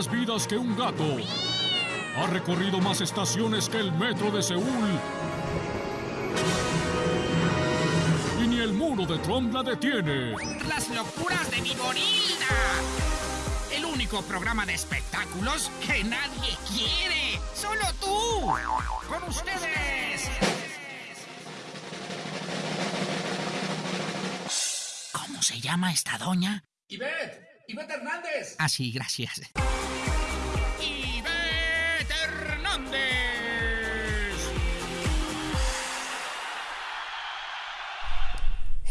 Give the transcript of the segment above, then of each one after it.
más vidas que un gato. Ha recorrido más estaciones que el metro de Seúl. Y ni el muro de Trump la detiene. Las locuras de Viborilda. El único programa de espectáculos que nadie quiere. Solo tú. Con ustedes. ¿Cómo se llama esta doña? Ivette, Ivette Hernández. Ah, sí, gracias.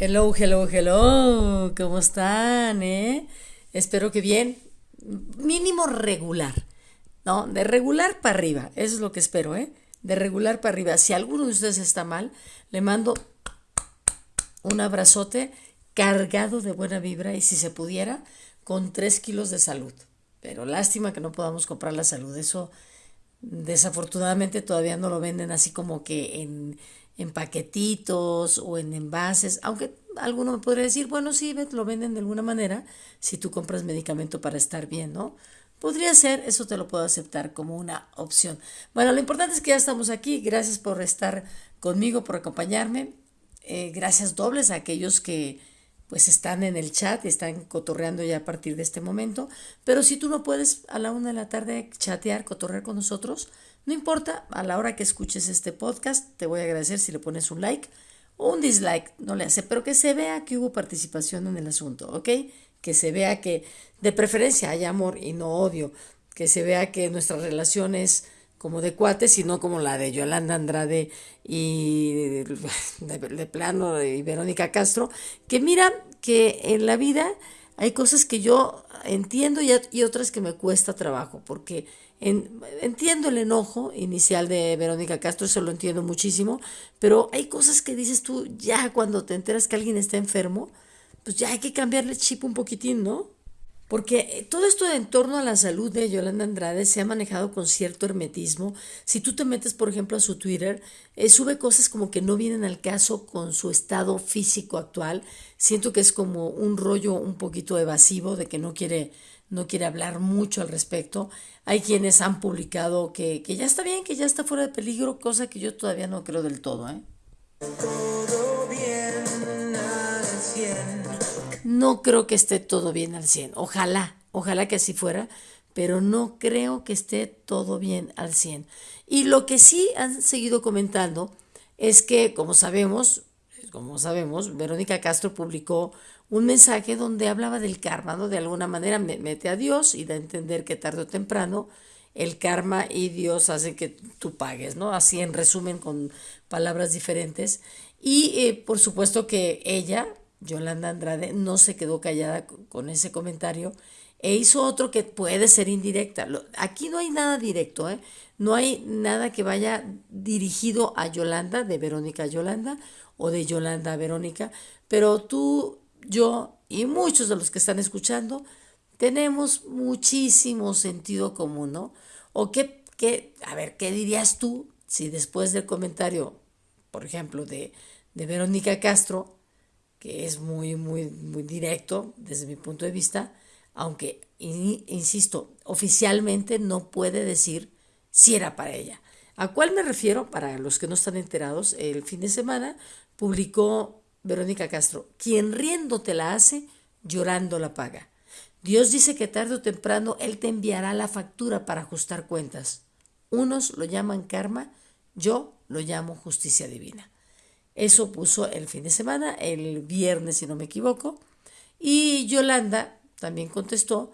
Hello, hello, hello. ¿Cómo están, eh? Espero que bien. Mínimo regular. ¿No? De regular para arriba. Eso es lo que espero, ¿eh? De regular para arriba. Si alguno de ustedes está mal, le mando un abrazote cargado de buena vibra y si se pudiera, con tres kilos de salud. Pero lástima que no podamos comprar la salud. Eso desafortunadamente todavía no lo venden así como que en, en paquetitos o en envases, aunque alguno me podría decir, bueno, sí, lo venden de alguna manera si tú compras medicamento para estar bien, ¿no? Podría ser, eso te lo puedo aceptar como una opción. Bueno, lo importante es que ya estamos aquí. Gracias por estar conmigo, por acompañarme. Eh, gracias dobles a aquellos que pues están en el chat y están cotorreando ya a partir de este momento. Pero si tú no puedes a la una de la tarde chatear, cotorrear con nosotros, no importa, a la hora que escuches este podcast, te voy a agradecer si le pones un like o un dislike, no le hace, pero que se vea que hubo participación en el asunto, ¿ok? Que se vea que de preferencia hay amor y no odio, que se vea que nuestra relación es como de cuates y no como la de Yolanda Andrade y de, plano y Verónica Castro, que mira que en la vida hay cosas que yo entiendo y, y otras que me cuesta trabajo, porque entiendo el enojo inicial de Verónica Castro, eso lo entiendo muchísimo, pero hay cosas que dices tú ya cuando te enteras que alguien está enfermo, pues ya hay que cambiarle chip un poquitín, ¿no? Porque eh, todo esto en torno a la salud de Yolanda Andrade se ha manejado con cierto hermetismo. Si tú te metes, por ejemplo, a su Twitter, eh, sube cosas como que no vienen al caso con su estado físico actual. Siento que es como un rollo un poquito evasivo de que no quiere, no quiere hablar mucho al respecto. Hay quienes han publicado que, que ya está bien, que ya está fuera de peligro, cosa que yo todavía no creo del todo. ¿eh? Todo bien 100. No creo que esté todo bien al 100. Ojalá, ojalá que así fuera, pero no creo que esté todo bien al 100. Y lo que sí han seguido comentando es que, como sabemos, como sabemos, Verónica Castro publicó un mensaje donde hablaba del karma, ¿no? De alguna manera mete a Dios y da a entender que tarde o temprano el karma y Dios hacen que tú pagues, ¿no? Así en resumen con palabras diferentes. Y eh, por supuesto que ella, Yolanda Andrade no se quedó callada con ese comentario e hizo otro que puede ser indirecta. Aquí no hay nada directo, ¿eh? no hay nada que vaya dirigido a Yolanda, de Verónica a Yolanda o de Yolanda a Verónica, pero tú, yo y muchos de los que están escuchando tenemos muchísimo sentido común, ¿no? O qué, qué a ver, ¿qué dirías tú si después del comentario, por ejemplo, de, de Verónica Castro, que es muy, muy, muy directo desde mi punto de vista, aunque, insisto, oficialmente no puede decir si era para ella. ¿A cuál me refiero? Para los que no están enterados, el fin de semana publicó Verónica Castro, quien riendo te la hace, llorando la paga. Dios dice que tarde o temprano Él te enviará la factura para ajustar cuentas. Unos lo llaman karma, yo lo llamo justicia divina. Eso puso el fin de semana, el viernes si no me equivoco. Y Yolanda también contestó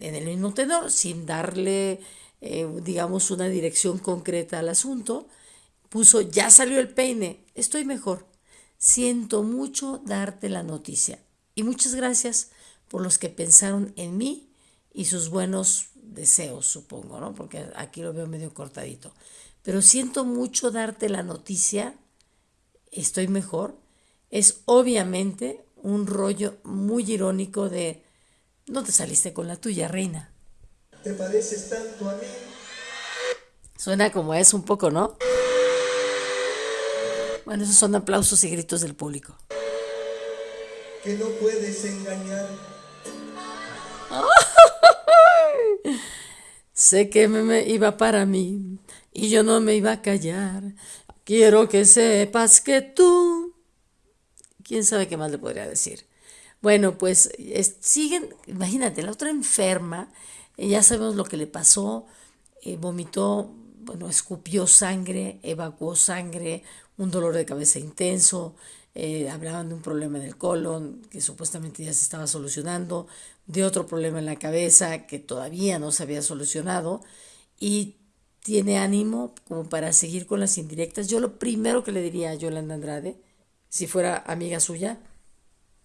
en el mismo tenor, sin darle, eh, digamos, una dirección concreta al asunto. Puso, ya salió el peine, estoy mejor. Siento mucho darte la noticia. Y muchas gracias por los que pensaron en mí y sus buenos deseos, supongo, ¿no? Porque aquí lo veo medio cortadito. Pero siento mucho darte la noticia estoy mejor, es obviamente un rollo muy irónico de no te saliste con la tuya, reina. ¿Te pareces tanto a mí? Suena como es un poco, ¿no? Bueno, esos son aplausos y gritos del público. Que no puedes engañar. Sé que me, iba para mí y yo no me iba a callar. Quiero que sepas que tú... ¿Quién sabe qué más le podría decir? Bueno, pues siguen, imagínate, la otra enferma, eh, ya sabemos lo que le pasó, eh, vomitó, bueno, escupió sangre, evacuó sangre, un dolor de cabeza intenso, eh, hablaban de un problema en el colon que supuestamente ya se estaba solucionando, de otro problema en la cabeza que todavía no se había solucionado y tiene ánimo como para seguir con las indirectas. Yo lo primero que le diría a Yolanda Andrade, si fuera amiga suya,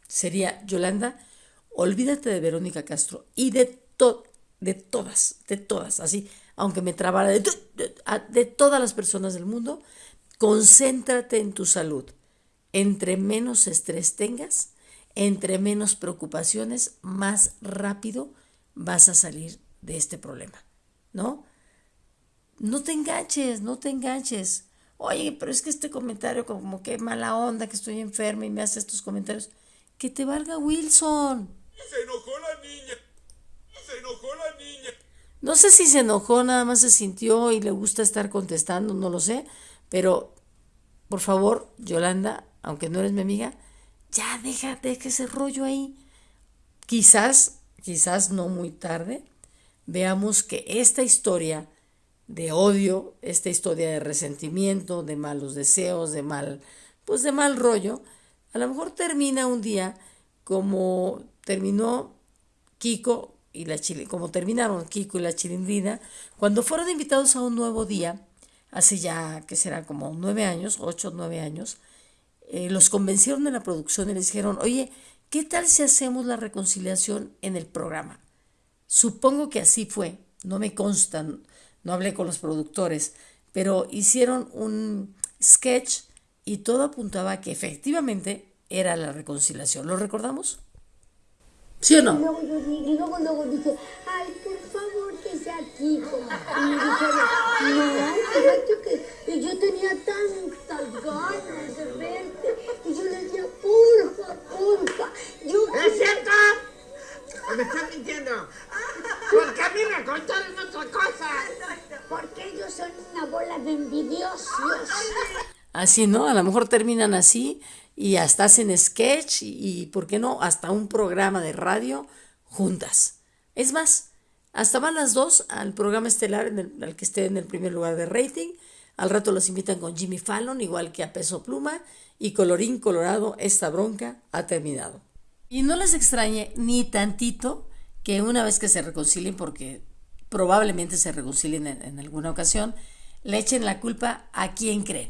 sería, Yolanda, olvídate de Verónica Castro y de, de todas, de todas, así, aunque me trabara de, de todas las personas del mundo, concéntrate en tu salud. Entre menos estrés tengas, entre menos preocupaciones, más rápido vas a salir de este problema, ¿no? No te enganches, no te enganches. Oye, pero es que este comentario como que mala onda, que estoy enferma y me hace estos comentarios. Que te valga Wilson. Se enojó la niña. Se enojó la niña. No sé si se enojó, nada más se sintió y le gusta estar contestando, no lo sé. Pero, por favor, Yolanda, aunque no eres mi amiga, ya deja, deja ese rollo ahí. Quizás, quizás no muy tarde, veamos que esta historia de odio, esta historia de resentimiento, de malos deseos, de mal, pues de mal rollo, a lo mejor termina un día como terminó Kiko y la Chile, como terminaron Kiko y la Chilindrina, cuando fueron invitados a un nuevo día, hace ya que será como nueve años, ocho nueve años, eh, los convencieron de la producción y les dijeron, oye, ¿qué tal si hacemos la reconciliación en el programa? Supongo que así fue, no me constan, no hablé con los productores, pero hicieron un sketch y todo apuntaba a que efectivamente era la reconciliación. ¿Lo recordamos? ¿Sí o no? Y luego, luego, dije, ay, por favor, que sea aquí. Y me dijeron, no, que yo tenía tantas ganas de verte. Y yo le decía, porfa, porfa. Yo ¿Es cierto? ¿Me están mintiendo? Porque a mí me contaron otra cosa. Porque ellos son una bola de envidiosos. Así, ¿no? A lo mejor terminan así y hasta hacen sketch y, ¿por qué no? Hasta un programa de radio juntas. Es más, hasta van las dos al programa estelar en al que esté en el primer lugar de rating. Al rato los invitan con Jimmy Fallon, igual que a Peso Pluma. Y colorín colorado, esta bronca ha terminado. Y no les extrañe ni tantito que una vez que se reconcilien, porque probablemente se reconcilien en, alguna ocasión, le echen la culpa a quien creen.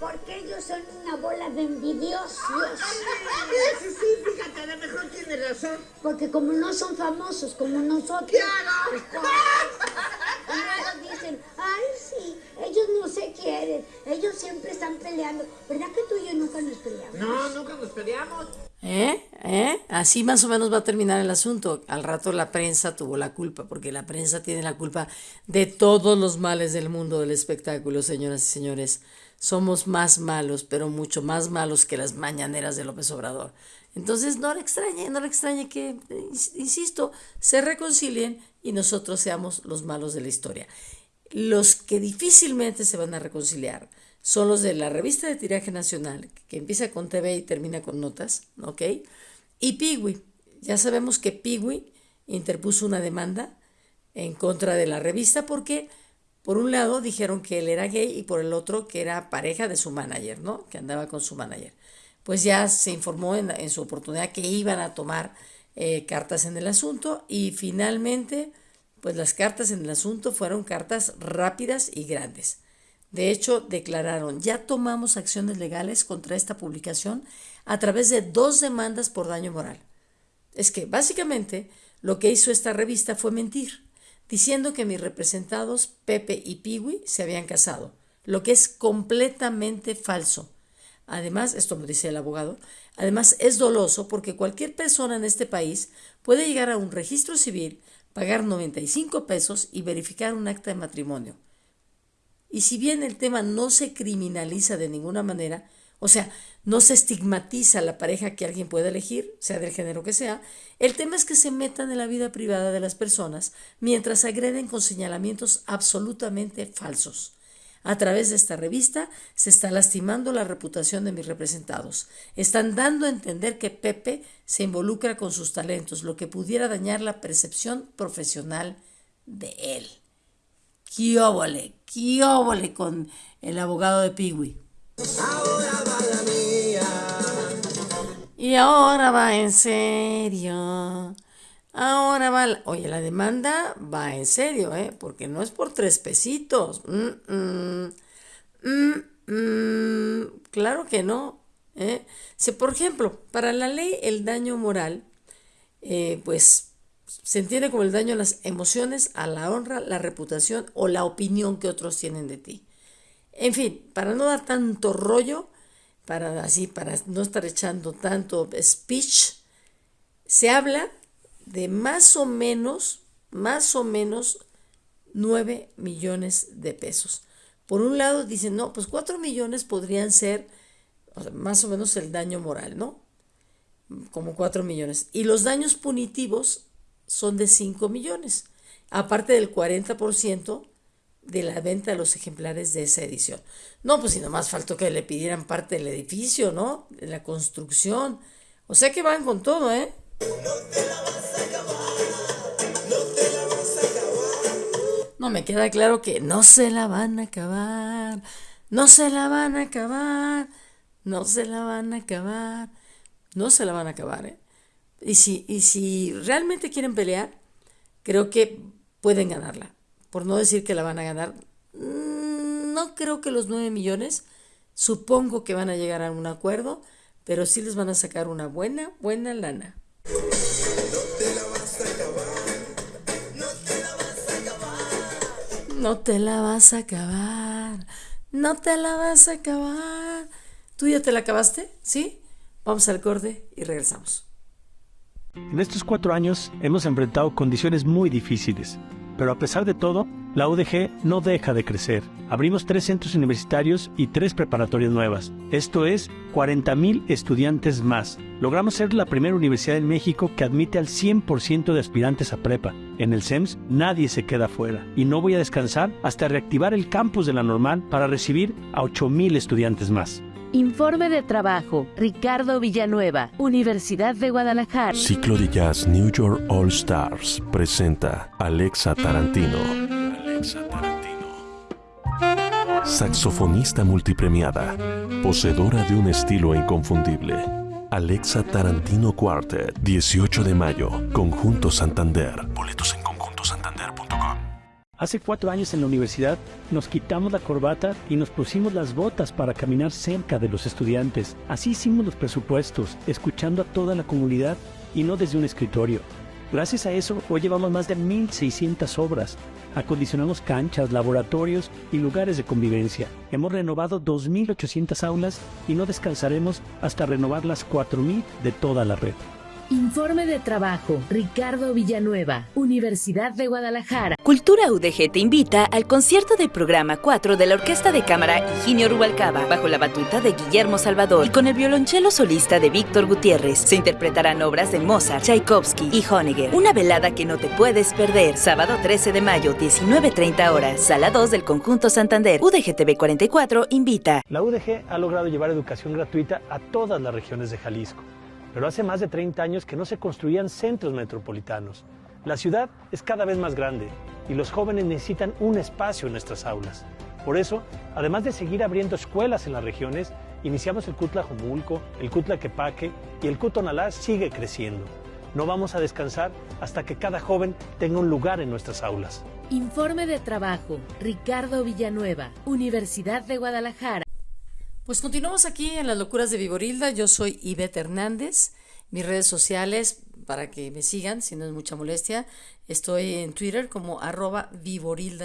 Porque ellos son una bola de envidiosos. Sí, sí, fíjate, a lo mejor tiene razón. Porque como no son famosos como nosotros. ¡Claro! Y dicen, ay, sí, ellos no se quieren, ellos siempre están peleando. ¿Verdad que tú y yo nunca nos peleamos? No, nunca nos peleamos. ¿Eh? ¿Eh? Así más o menos va a terminar el asunto. Al rato la prensa tuvo la culpa, porque la prensa tiene la culpa de todos los males del mundo del espectáculo, señoras y señores. Somos más malos, pero mucho más malos que las mañaneras de López Obrador. Entonces no le extrañe, no le extrañe que, insisto, se reconcilien y nosotros seamos los malos de la historia. Los que difícilmente se van a reconciliar son los de la revista de tiraje nacional, que empieza con TV y termina con notas, ¿ok? Y Piwi. Ya sabemos que Piwi interpuso una demanda en contra de la revista porque, por un lado, dijeron que él era gay y por el otro que era pareja de su manager, ¿no? Que andaba con su manager. Pues ya se informó en, su oportunidad que iban a tomar eh, cartas en el asunto y finalmente, pues las cartas en el asunto fueron cartas rápidas y grandes. De hecho, declararon, ya tomamos acciones legales contra esta publicación a través de dos demandas por daño moral. Es que, básicamente, lo que hizo esta revista fue mentir, diciendo que mis representados, Pepe y Piwi, se habían casado, lo que es completamente falso. Además, esto me dice el abogado, además es doloso porque cualquier persona en este país puede llegar a un registro civil, pagar 95 pesos y verificar un acta de matrimonio. Y si bien el tema no se criminaliza de ninguna manera, O sea, no se estigmatiza la pareja que alguien puede elegir, sea del género que sea. El tema es que se metan en la vida privada de las personas mientras agreden con señalamientos absolutamente falsos. A través de esta revista se está lastimando la reputación de mis representados. Están dando a entender que Pepe se involucra con sus talentos, lo que pudiera dañar la percepción profesional de él. ¡Qué ¡Qué con el abogado de Piwi! Y ahora va en serio. Ahora va, oye, la demanda va en serio, ¿eh? Porque no es por tres pesitos. Mm, mm, mm, claro que no. ¿eh? Si, por ejemplo, para la ley el daño moral, eh, pues se entiende como el daño a las emociones, a la honra, la reputación o la opinión que otros tienen de ti. En fin, para no dar tanto rollo, para así, para no estar echando tanto speech, se habla de más o menos, más o menos 9 millones de pesos. Por un lado dicen, no, pues 4 millones podrían ser más o menos el daño moral, ¿no? Como 4 millones. Y los daños punitivos son de 5 millones, aparte del 40% de la venta de los ejemplares de esa edición. No, pues si nomás faltó que le pidieran parte del edificio, ¿no? De la construcción. O sea que van con todo, ¿eh? No me queda claro que no se la van a acabar. No se la van a acabar. No se la van a acabar. No se la van a acabar, ¿eh? Y si, y si realmente quieren pelear, creo que pueden ganarla por no decir que la van a ganar. Mm, no creo que los 9 millones, supongo que van a llegar a un acuerdo, pero sí les van a sacar una buena, buena lana. No te la vas a acabar, no te la vas a acabar. No te la vas a acabar. ¿Tú ya te la acabaste? ¿Sí? Vamos al corte y regresamos. En estos cuatro años hemos enfrentado condiciones muy difíciles pero a pesar de todo, la UDG no deja de crecer. Abrimos tres centros universitarios y tres preparatorias nuevas. Esto es 40.000 estudiantes más. Logramos ser la primera universidad en México que admite al 100% de aspirantes a prepa. En el SEMS nadie se queda fuera y no voy a descansar hasta reactivar el campus de la normal para recibir a 8.000 estudiantes más. Informe de trabajo, Ricardo Villanueva, Universidad de Guadalajara. Ciclo de Jazz New York All Stars presenta Alexa Tarantino. Alexa Tarantino. Saxofonista multipremiada, poseedora de un estilo inconfundible. Alexa Tarantino Quartet, 18 de mayo, Conjunto Santander. Boletos en Hace cuatro años en la universidad nos quitamos la corbata y nos pusimos las botas para caminar cerca de los estudiantes. Así hicimos los presupuestos, escuchando a toda la comunidad y no desde un escritorio. Gracias a eso, hoy llevamos más de 1.600 obras. Acondicionamos canchas, laboratorios y lugares de convivencia. Hemos renovado 2.800 aulas y no descansaremos hasta renovar las 4.000 de toda la red. Informe de trabajo, Ricardo Villanueva, Universidad de Guadalajara. Cultura UDG te invita al concierto del programa 4 de la Orquesta de Cámara Higinio Rubalcaba, bajo la batuta de Guillermo Salvador y con el violonchelo solista de Víctor Gutiérrez. Se interpretarán obras de Mozart, Tchaikovsky y Honegger. Una velada que no te puedes perder. Sábado 13 de mayo, 19.30 horas. Sala 2 del Conjunto Santander. UDGTV 44 invita. La UDG ha logrado llevar educación gratuita a todas las regiones de Jalisco pero hace más de 30 años que no se construían centros metropolitanos. La ciudad es cada vez más grande y los jóvenes necesitan un espacio en nuestras aulas. Por eso, además de seguir abriendo escuelas en las regiones, iniciamos el Cutla Jomulco, el Cutla Quepaque y el Cutonalá sigue creciendo. No vamos a descansar hasta que cada joven tenga un lugar en nuestras aulas. Informe de trabajo, Ricardo Villanueva, Universidad de Guadalajara. Pues continuamos aquí en las locuras de Viborilda. Yo soy Ivette Hernández. Mis redes sociales, para que me sigan, si no es mucha molestia, estoy en Twitter como arroba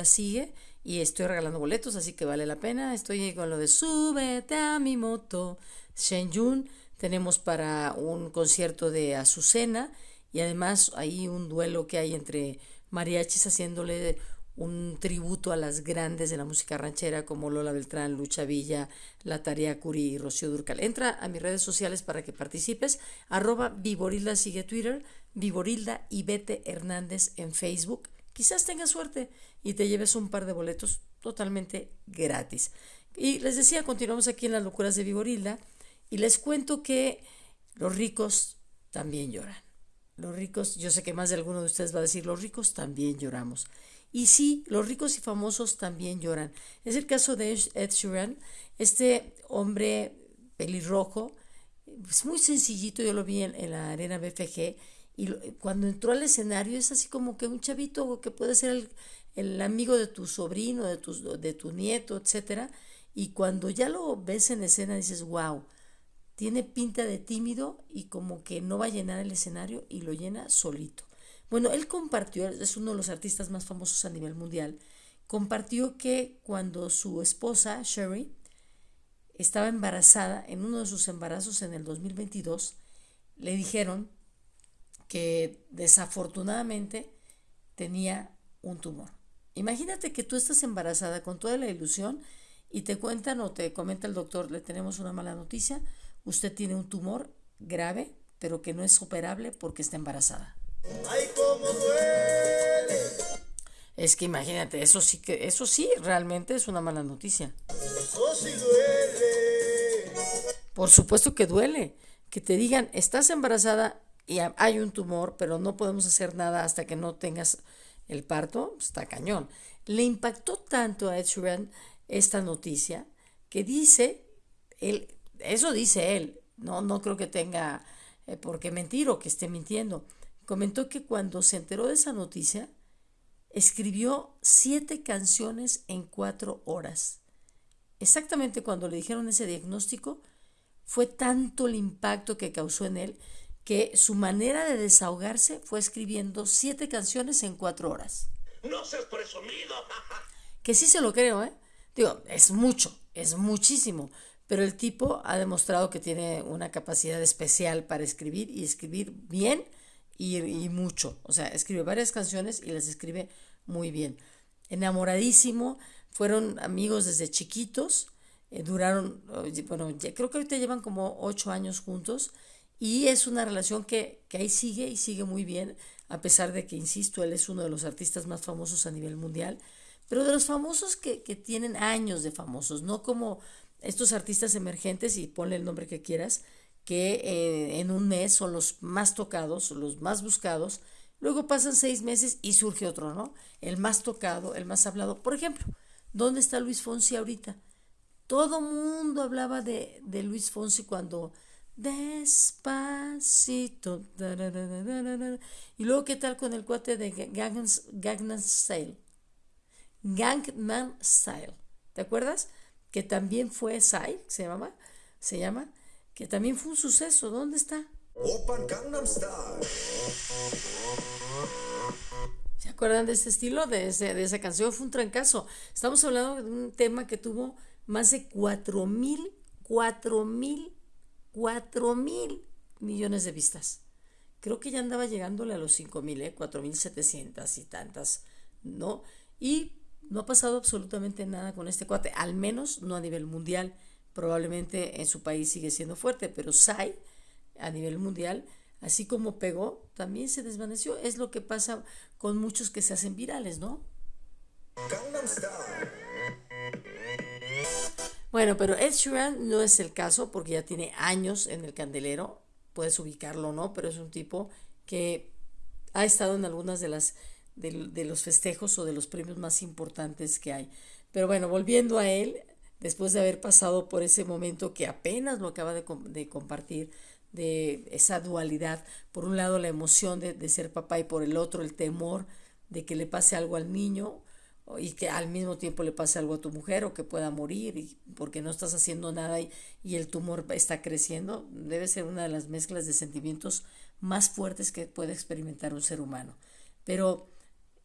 sigue y estoy regalando boletos, así que vale la pena. Estoy con lo de súbete a mi moto. Shenyun, tenemos para un concierto de Azucena y además hay un duelo que hay entre mariachis haciéndole un tributo a las grandes de la música ranchera como Lola Beltrán, Lucha Villa, La Tarea Curi y Rocío Durcal. Entra a mis redes sociales para que participes. Arroba Viborilda sigue Twitter, Viborilda y Bete Hernández en Facebook. Quizás tengas suerte y te lleves un par de boletos totalmente gratis. Y les decía, continuamos aquí en las locuras de Viborilda y les cuento que los ricos también lloran. Los ricos, yo sé que más de alguno de ustedes va a decir, los ricos también lloramos. Y sí, los ricos y famosos también lloran. Es el caso de Ed Sheeran, este hombre pelirrojo, es muy sencillito, yo lo vi en, la arena BFG, y cuando entró al escenario es así como que un chavito que puede ser el, el amigo de tu sobrino, de tu, de tu nieto, etc. Y cuando ya lo ves en escena dices, wow, tiene pinta de tímido y como que no va a llenar el escenario y lo llena solito. Bueno, él compartió, es uno de los artistas más famosos a nivel mundial, compartió que cuando su esposa, Sherry, estaba embarazada, en uno de sus embarazos en el 2022, le dijeron que desafortunadamente tenía un tumor. Imagínate que tú estás embarazada con toda la ilusión y te cuentan o te comenta el doctor, le tenemos una mala noticia, usted tiene un tumor grave, pero que no es operable porque está embarazada. ¡Ay, cómo duele! Es que imagínate, eso sí que, eso sí, realmente es una mala noticia. Eso sí duele. Por supuesto que duele. Que te digan, estás embarazada y hay un tumor, pero no podemos hacer nada hasta que no tengas el parto, está cañón. Le impactó tanto a Ed Sheeran esta noticia que dice, él, eso dice él, no, no creo que tenga eh, por qué mentir o que esté mintiendo comentó que cuando se enteró de esa noticia, escribió siete canciones en cuatro horas. Exactamente cuando le dijeron ese diagnóstico, fue tanto el impacto que causó en él que su manera de desahogarse fue escribiendo siete canciones en cuatro horas. No seas presumido. que sí se lo creo, ¿eh? Digo, es mucho, es muchísimo, pero el tipo ha demostrado que tiene una capacidad especial para escribir y escribir bien y, mucho. O sea, escribe varias canciones y las escribe muy bien. Enamoradísimo, fueron amigos desde chiquitos, eh, duraron, bueno, creo que ahorita llevan como ocho años juntos y es una relación que, que ahí sigue y sigue muy bien, a pesar de que, insisto, él es uno de los artistas más famosos a nivel mundial, pero de los famosos que, que tienen años de famosos, no como estos artistas emergentes, y ponle el nombre que quieras, que eh, en un mes son los más tocados, los más buscados. Luego pasan seis meses y surge otro, ¿no? El más tocado, el más hablado. Por ejemplo, ¿dónde está Luis Fonsi ahorita? Todo mundo hablaba de, Luis Fonsi cuando despacito. Y luego, ¿qué tal con el cuate de Gangnam Style? Gangman Style. ¿Te acuerdas? Que también fue Sai, se llama, se llama, que también fue un suceso. ¿Dónde está? ¿Se acuerdan de ese estilo, de, de esa canción? Fue un trancazo. Estamos hablando de un tema que tuvo más de 4 mil, 4 mil, 4 mil millones de vistas. Creo que ya andaba llegándole a los 5 mil, ¿eh? 4 mil 700 y tantas, ¿no? Y no ha pasado absolutamente nada con este cuate, al menos no a nivel mundial probablemente en su país sigue siendo fuerte, pero Sai a nivel mundial, así como pegó, también se desvaneció. Es lo que pasa con muchos que se hacen virales, ¿no? Bueno, pero Ed Sheeran no es el caso porque ya tiene años en el candelero, puedes ubicarlo o no, pero es un tipo que ha estado en algunas de las de los festejos o de los premios más importantes que hay. Pero bueno, volviendo a él, después de haber pasado por ese momento que apenas lo acaba de, compartir, de esa dualidad, por un lado la emoción de, ser papá y por el otro el temor de que le pase algo al niño y que al mismo tiempo le pase algo a tu mujer o que pueda morir y porque no estás haciendo nada y, y el tumor está creciendo, debe ser una de las mezclas de sentimientos más fuertes que puede experimentar un ser humano. Pero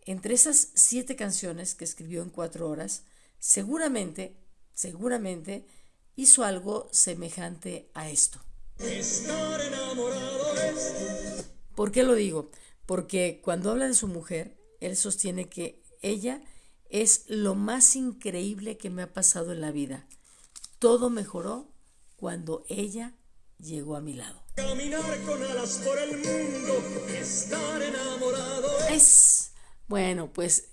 entre esas siete canciones que escribió en cuatro horas, seguramente seguramente hizo algo semejante a esto. ¿Por qué lo digo? Porque cuando habla de su mujer, él sostiene que ella es lo más increíble que me ha pasado en la vida. Todo mejoró cuando ella llegó a mi lado. Caminar con alas por el mundo, estar enamorado. Es bueno, pues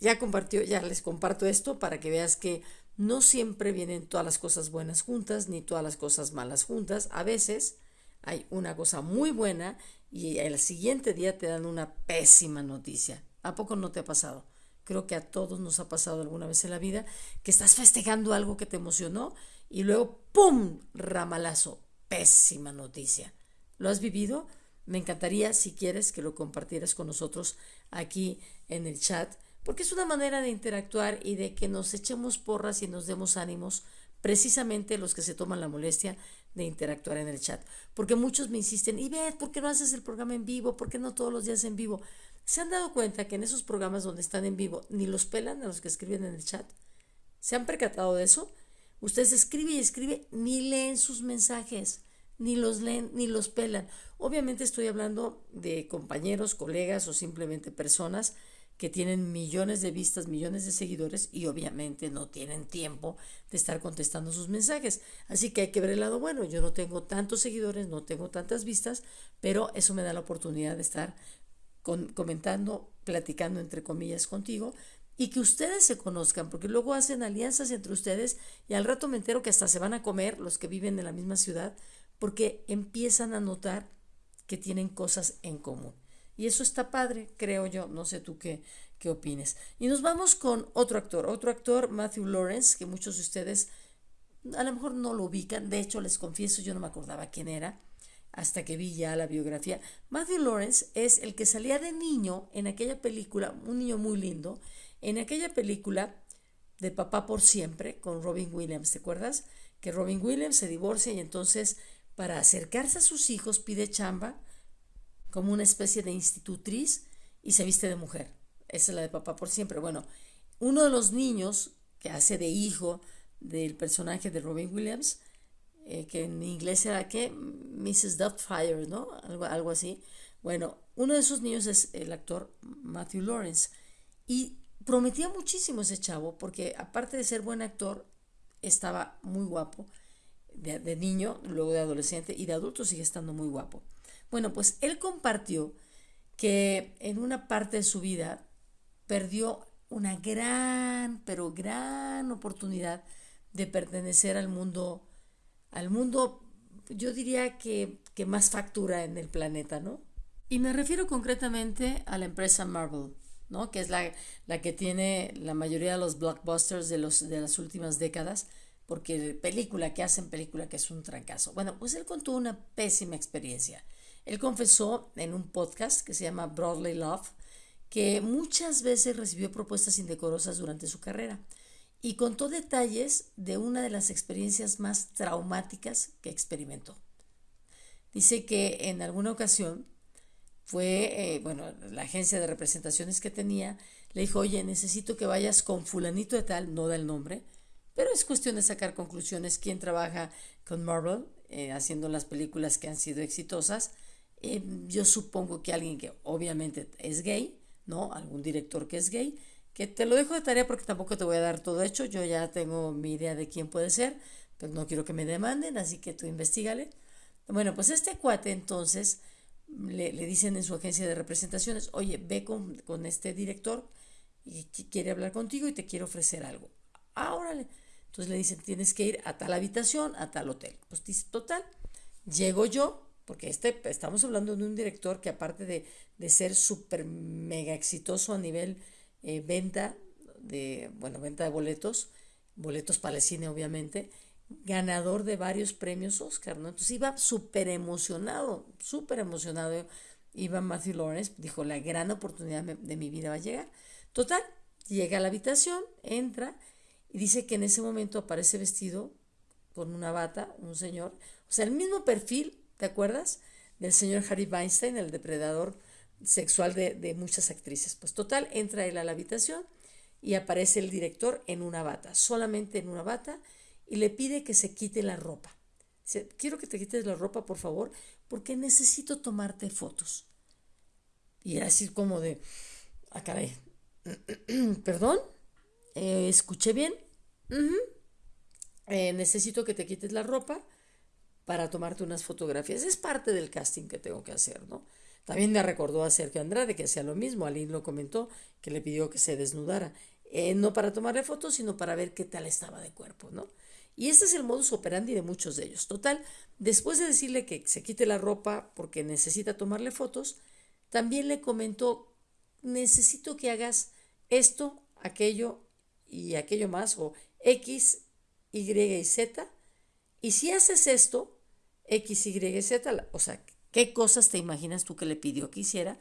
ya compartió, ya les comparto esto para que veas que no siempre vienen todas las cosas buenas juntas ni todas las cosas malas juntas. A veces hay una cosa muy buena y el siguiente día te dan una pésima noticia. ¿A poco no te ha pasado? Creo que a todos nos ha pasado alguna vez en la vida que estás festejando algo que te emocionó y luego ¡pum! ramalazo, pésima noticia. ¿Lo has vivido? Me encantaría, si quieres, que lo compartieras con nosotros aquí en el chat, porque es una manera de interactuar y de que nos echemos porras y nos demos ánimos, precisamente los que se toman la molestia de interactuar en el chat. Porque muchos me insisten, y ve, ¿por qué no haces el programa en vivo? ¿Por qué no todos los días en vivo? ¿Se han dado cuenta que en esos programas donde están en vivo ni los pelan a los que escriben en el chat? ¿Se han percatado de eso? Ustedes escribe y escribe, ni leen sus mensajes, ni los leen, ni los pelan. Obviamente estoy hablando de compañeros, colegas o simplemente personas que tienen millones de vistas, millones de seguidores y obviamente no tienen tiempo de estar contestando sus mensajes. Así que hay que ver el lado bueno. Yo no tengo tantos seguidores, no tengo tantas vistas, pero eso me da la oportunidad de estar comentando, platicando entre comillas contigo y que ustedes se conozcan, porque luego hacen alianzas entre ustedes y al rato me entero que hasta se van a comer los que viven en la misma ciudad, porque empiezan a notar que tienen cosas en común. Y eso está padre, creo yo, no sé tú qué, qué opines. Y nos vamos con otro actor, otro actor, Matthew Lawrence, que muchos de ustedes a lo mejor no lo ubican, de hecho les confieso, yo no me acordaba quién era hasta que vi ya la biografía. Matthew Lawrence es el que salía de niño en aquella película, un niño muy lindo, en aquella película de Papá por Siempre con Robin Williams, ¿te acuerdas? Que Robin Williams se divorcia y entonces para acercarse a sus hijos pide chamba como una especie de institutriz y se viste de mujer. Esa es la de Papá por Siempre. Bueno, uno de los niños que hace de hijo del personaje de Robin Williams, eh, que en inglés era que Mrs. Doubtfire, ¿no? Algo, algo así. Bueno, uno de esos niños es el actor Matthew Lawrence. Y prometía muchísimo ese chavo, porque aparte de ser buen actor, estaba muy guapo. De, niño, luego de adolescente y de adulto sigue estando muy guapo. Bueno, pues él compartió que en una parte de su vida perdió una gran, pero gran oportunidad de pertenecer al mundo, al mundo, yo diría que, que más factura en el planeta, ¿no? Y me refiero concretamente a la empresa Marvel. ¿no? que es la, la, que tiene la mayoría de los blockbusters de, los, de las últimas décadas, porque película que hacen, película que es un trancazo. Bueno, pues él contó una pésima experiencia. Él confesó en un podcast que se llama Broadly Love que muchas veces recibió propuestas indecorosas durante su carrera y contó detalles de una de las experiencias más traumáticas que experimentó. Dice que en alguna ocasión fue, eh, bueno, la agencia de representaciones que tenía, le dijo, oye, necesito que vayas con fulanito de tal, no da el nombre, pero es cuestión de sacar conclusiones. ¿Quién trabaja con Marvel eh, haciendo las películas que han sido exitosas? Eh, yo supongo que alguien que obviamente es gay, ¿no? Algún director que es gay, que te lo dejo de tarea porque tampoco te voy a dar todo hecho, yo ya tengo mi idea de quién puede ser, pero no quiero que me demanden, así que tú investigale. Bueno, pues este cuate entonces le, dicen en su agencia de representaciones, oye, ve con, este director y quiere hablar contigo y te quiere ofrecer algo. Ah, Entonces le dicen, tienes que ir a tal habitación, a tal hotel. Pues dice, total, llego yo, porque este, estamos hablando de un director que aparte de, de ser súper mega exitoso a nivel eh, venta, de, bueno, venta de boletos, boletos para el cine obviamente, ganador de varios premios Oscar, ¿no? Entonces iba súper emocionado, súper emocionado. Iba Matthew Lawrence, dijo, la gran oportunidad de mi vida va a llegar. Total, llega a la habitación, entra y dice que en ese momento aparece vestido con una bata, un señor, o sea, el mismo perfil, ¿te acuerdas? Del señor Harry Weinstein, el depredador sexual de, muchas actrices. Pues total, entra él a la habitación y aparece el director en una bata, solamente en una bata y le pide que se quite la ropa. Quiero que te quites la ropa, por favor, porque necesito tomarte fotos. Y así como de, ah, caray, perdón, Eh, ¿Escuché bien? Eh, necesito que te quites la ropa para tomarte unas fotografías. Es parte del casting que tengo que hacer, ¿no? También me recordó a Sergio Andrade que hacía lo mismo. Aline lo comentó, que le pidió que se desnudara. Eh, no para tomarle fotos, sino para ver qué tal estaba de cuerpo, ¿no? Y este es el modus operandi de muchos de ellos. Total, después de decirle que se quite la ropa porque necesita tomarle fotos, también le comentó, necesito que hagas esto, aquello y aquello más, o X, Y y Z. Y si haces esto, X, Y Z, o sea, ¿qué cosas te imaginas tú que le pidió que hiciera?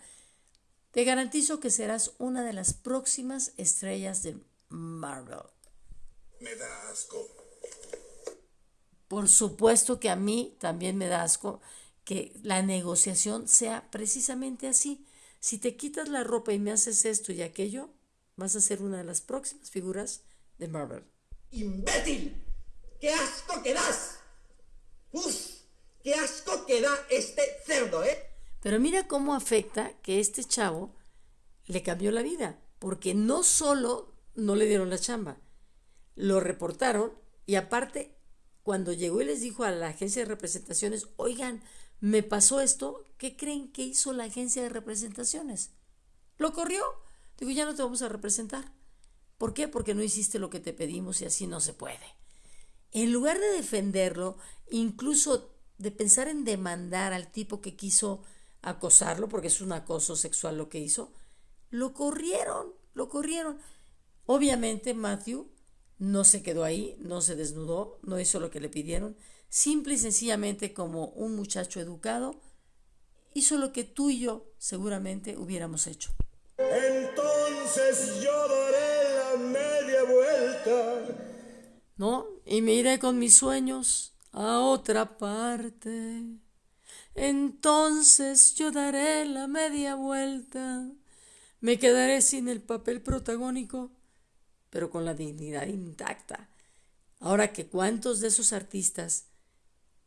Te garantizo que serás una de las próximas estrellas de Marvel. Me da asco. Por supuesto que a mí también me da asco que la negociación sea precisamente así. Si te quitas la ropa y me haces esto y aquello, vas a ser una de las próximas figuras de Marvel. ¡Imbécil! ¡Qué asco que das! ¡Uf! ¡Qué asco que da este cerdo, eh! Pero mira cómo afecta que este chavo le cambió la vida, porque no solo no le dieron la chamba, lo reportaron y aparte cuando llegó y les dijo a la agencia de representaciones, oigan, me pasó esto, ¿qué creen que hizo la agencia de representaciones? Lo corrió. Digo, ya no te vamos a representar. ¿Por qué? Porque no hiciste lo que te pedimos y así no se puede. En lugar de defenderlo, incluso de pensar en demandar al tipo que quiso acosarlo, porque es un acoso sexual lo que hizo, lo corrieron, lo corrieron. Obviamente Matthew no se quedó ahí, no se desnudó, no hizo lo que le pidieron, simple y sencillamente como un muchacho educado, hizo lo que tú y yo seguramente hubiéramos hecho. Entonces yo daré la media vuelta. ¿No? Y me iré con mis sueños a otra parte. Entonces yo daré la media vuelta. Me quedaré sin el papel protagónico pero con la dignidad intacta. Ahora que cuántos de esos artistas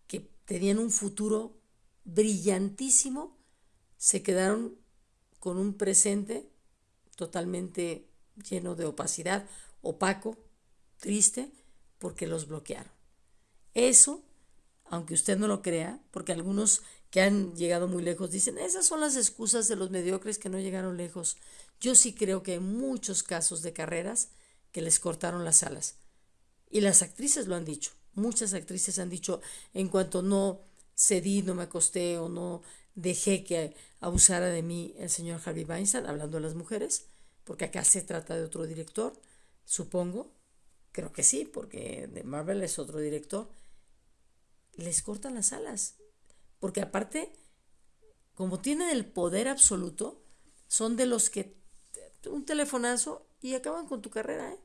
que tenían un futuro brillantísimo se quedaron con un presente totalmente lleno de opacidad, opaco, triste, porque los bloquearon. Eso, aunque usted no lo crea, porque algunos que han llegado muy lejos dicen, esas son las excusas de los mediocres que no llegaron lejos. Yo sí creo que en muchos casos de carreras que les cortaron las alas. Y las actrices lo han dicho. Muchas actrices han dicho, en cuanto no cedí, no me acosté o no dejé que abusara de mí el señor Harvey Weinstein, hablando de las mujeres, porque acá se trata de otro director, supongo, creo que sí, porque de Marvel es otro director, les cortan las alas, porque aparte, como tienen el poder absoluto, son de los que un telefonazo y acaban con tu carrera. ¿eh?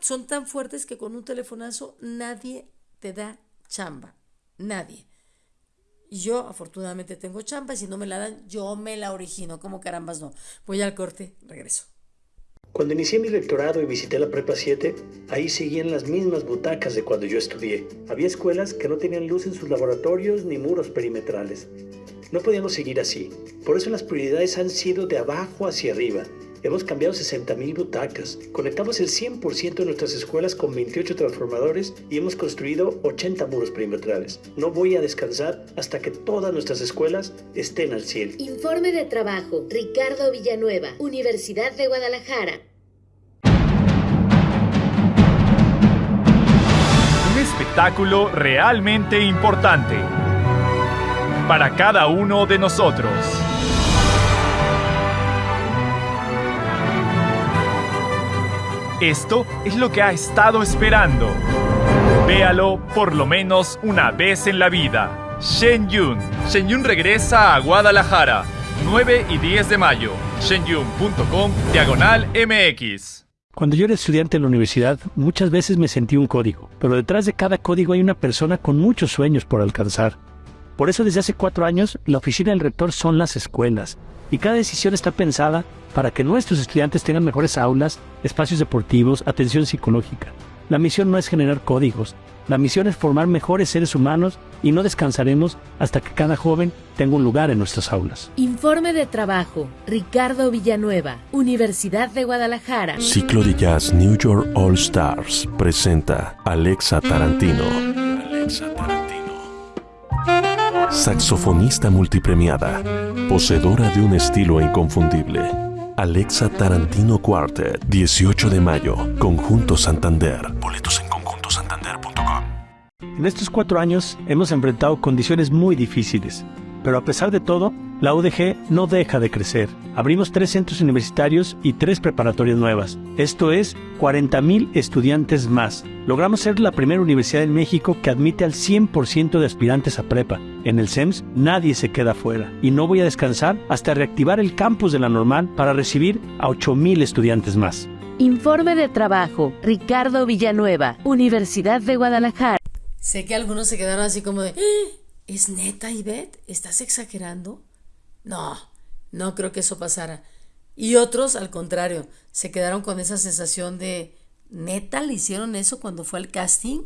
son tan fuertes que con un telefonazo nadie te da chamba. Nadie. Y yo afortunadamente tengo chamba y si no me la dan, yo me la origino. Como carambas no. Voy al corte, regreso. Cuando inicié mi doctorado y visité la Prepa 7, ahí seguían las mismas butacas de cuando yo estudié. Había escuelas que no tenían luz en sus laboratorios ni muros perimetrales. No podíamos seguir así. Por eso las prioridades han sido de abajo hacia arriba Hemos cambiado 60.000 butacas, conectamos el 100% de nuestras escuelas con 28 transformadores y hemos construido 80 muros perimetrales. No voy a descansar hasta que todas nuestras escuelas estén al 100. Informe de trabajo, Ricardo Villanueva, Universidad de Guadalajara. Un espectáculo realmente importante para cada uno de nosotros. Esto es lo que ha estado esperando. Véalo por lo menos una vez en la vida. Shen Yun. Shen Yun regresa a Guadalajara. 9 y 10 de mayo. shenyun.com diagonal MX. Cuando yo era estudiante en la universidad, muchas veces me sentí un código, pero detrás de cada código hay una persona con muchos sueños por alcanzar. Por eso desde hace cuatro años, la oficina del rector son las escuelas, y cada decisión está pensada para que nuestros estudiantes tengan mejores aulas, espacios deportivos, atención psicológica. La misión no es generar códigos, la misión es formar mejores seres humanos y no descansaremos hasta que cada joven tenga un lugar en nuestras aulas. Informe de trabajo. Ricardo Villanueva, Universidad de Guadalajara. Ciclo de Jazz New York All Stars presenta Alexa Tarantino. Alexa Tarantino. Saxofonista multipremiada, poseedora de un estilo inconfundible. Alexa Tarantino Quartet, 18 de mayo, Conjunto Santander. Boletos en conjuntosantander.com. En estos cuatro años hemos enfrentado condiciones muy difíciles, pero a pesar de todo, la UDG no deja de crecer. Abrimos tres centros universitarios y tres preparatorias nuevas. Esto es 40.000 estudiantes más. Logramos ser la primera universidad en México que admite al 100% de aspirantes a prepa. En el SEMS nadie se queda fuera y no voy a descansar hasta reactivar el campus de la normal para recibir a 8.000 estudiantes más. Informe de trabajo. Ricardo Villanueva, Universidad de Guadalajara. Sé que algunos se quedaron así como de, "¿Eh? ¿Es neta, Ivette? ¿Estás exagerando? No, no creo que eso pasara. Y otros, al contrario, se quedaron con esa sensación de, ¿neta le hicieron eso cuando fue al casting?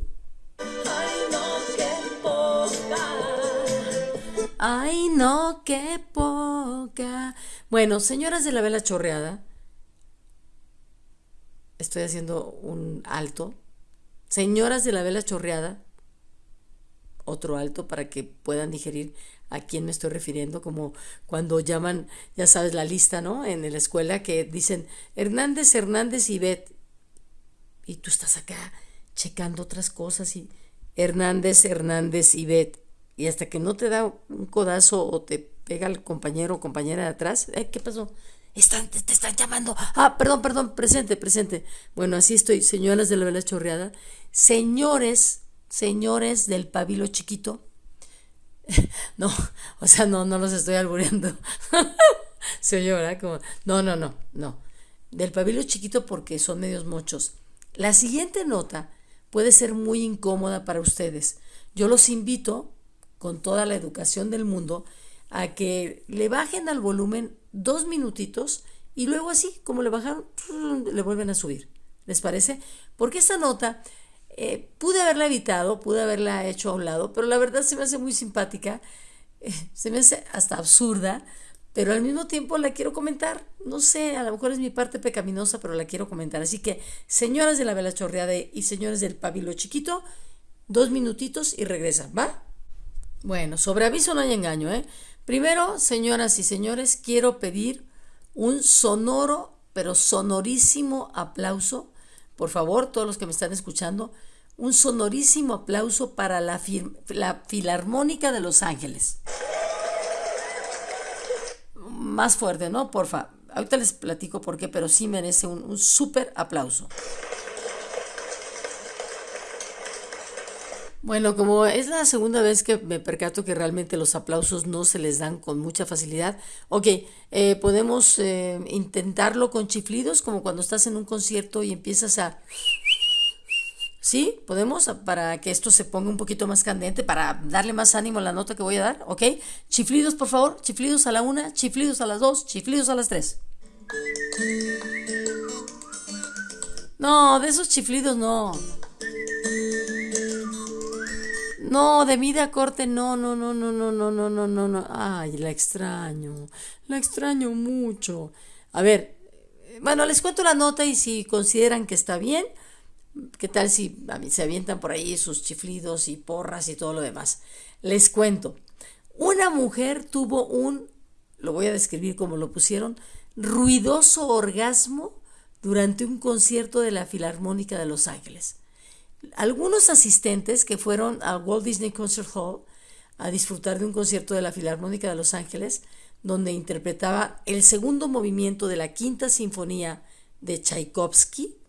Ay, no, qué poca. Bueno, señoras de la vela chorreada, estoy haciendo un alto. Señoras de la vela chorreada, otro alto para que puedan digerir a quién me estoy refiriendo, como cuando llaman, ya sabes, la lista, ¿no? En la escuela que dicen Hernández, Hernández y Bet. Y tú estás acá checando otras cosas y Hernández, Hernández y Bet. Y hasta que no te da un codazo o te pega el compañero o compañera de atrás, ¿eh? ¿qué pasó? Están, te, te están llamando. Ah, perdón, perdón, presente, presente. Bueno, así estoy, señoras de la vela chorreada. Señores, señores del pabilo chiquito. No, o sea, no, no los estoy albureando. Se oye, ¿verdad? Como, no, no, no, no. Del pabilo chiquito porque son medios mochos. La siguiente nota puede ser muy incómoda para ustedes. Yo los invito, con toda la educación del mundo, a que le bajen al volumen dos minutitos y luego así, como le bajaron, le vuelven a subir. ¿Les parece? Porque esta nota eh, pude haberla evitado, pude haberla hecho a un lado, pero la verdad se me hace muy simpática, eh, se me hace hasta absurda, pero al mismo tiempo la quiero comentar. No sé, a lo mejor es mi parte pecaminosa, pero la quiero comentar. Así que, señoras de la vela chorreada y señores del pabilo chiquito, dos minutitos y regresa, ¿va? Bueno, sobre aviso no hay engaño, ¿eh? Primero, señoras y señores, quiero pedir un sonoro, pero sonorísimo aplauso. Por favor, todos los que me están escuchando, un sonorísimo aplauso para la, la Filarmónica de Los Ángeles. Más fuerte, ¿no? Porfa. Ahorita les platico por qué, pero sí merece un, un súper aplauso. Bueno, como es la segunda vez que me percato que realmente los aplausos no se les dan con mucha facilidad, ok, eh, podemos eh, intentarlo con chiflidos, como cuando estás en un concierto y empiezas a... ¿Sí? ¿Podemos? Para que esto se ponga un poquito más candente, para darle más ánimo a la nota que voy a dar, ¿ok? Chiflidos, por favor, chiflidos a la una, chiflidos a las dos, chiflidos a las tres. No, de esos chiflidos no. No, de vida corte, no, no, no, no, no, no, no, no, no, no. Ay, la extraño, la extraño mucho. A ver, bueno, les cuento la nota y si consideran que está bien, ¿qué tal si se avientan por ahí sus chiflidos y porras y todo lo demás? Les cuento. Una mujer tuvo un, lo voy a describir como lo pusieron, ruidoso orgasmo durante un concierto de la Filarmónica de Los Ángeles. Algunos asistentes que fueron al Walt Disney Concert Hall a disfrutar de un concierto de la Filarmónica de Los Ángeles, donde interpretaba el segundo movimiento de la Quinta Sinfonía de Tchaikovsky,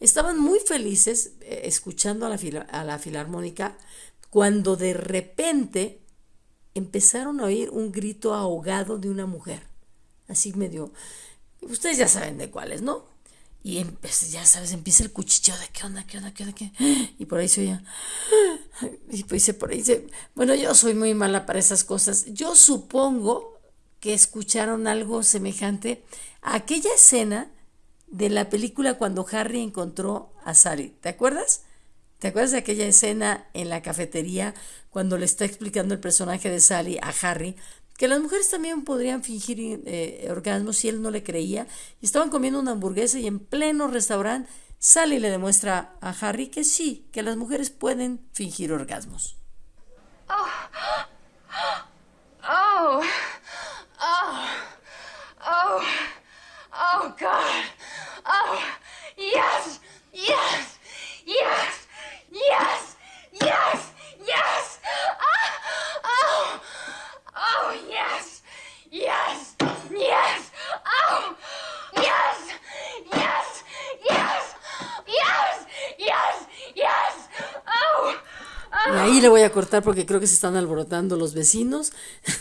estaban muy felices eh, escuchando a la, a la Filarmónica cuando de repente empezaron a oír un grito ahogado de una mujer, así medio, ustedes ya saben de cuáles, ¿no? Y ya sabes, empieza el cuchicheo de qué onda, qué onda, qué onda, qué. Y por ahí se oía. Y pues por ahí se. Bueno, yo soy muy mala para esas cosas. Yo supongo que escucharon algo semejante a aquella escena de la película cuando Harry encontró a Sally. ¿Te acuerdas? ¿Te acuerdas de aquella escena en la cafetería cuando le está explicando el personaje de Sally a Harry que las mujeres también podrían fingir eh, orgasmos si él no le creía? Y estaban comiendo una hamburguesa y en pleno restaurante Sally le demuestra a Harry que sí, que las mujeres pueden fingir orgasmos. Oh, oh, oh, oh, God. Oh, yes, yes, yes, yes, yes, yes. Oh, oh, oh, yes, yes, yes. Oh, yes, yes, yes, yes, yes, yes. Y ahí le voy a cortar porque creo que se están alborotando los vecinos